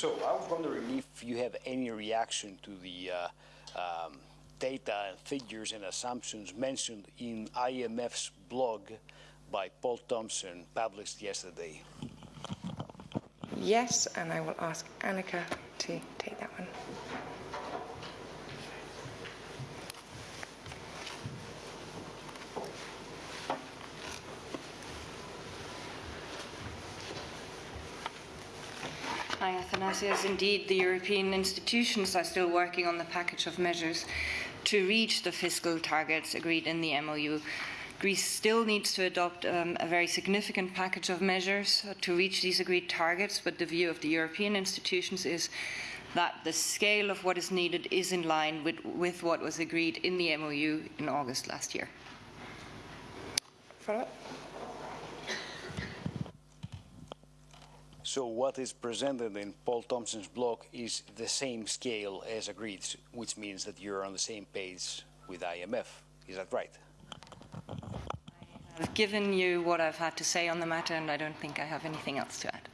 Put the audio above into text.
So I was wondering if you have any reaction to the uh, um, data and figures and assumptions mentioned in IMF's blog by Poul Thomsen, published yesterday. Yes, and I will ask Annika to take that one. Hi, Athanasius. Indeed, the European institutions are still working on the package of measures to reach the fiscal targets agreed in the MOU. Greece still needs to adopt um, a very significant package of measures to reach these agreed targets, but the view of the European institutions is that the scale of what is needed is in line with, with what was agreed in the MOU in August last year. Follow up? So what is presented in Poul Thomsen's blog is the same scale as agreed, which means that you're on the same page with IMF. Is that right? I've given you what I've had to say on the matter, and I don't think I have anything else to add.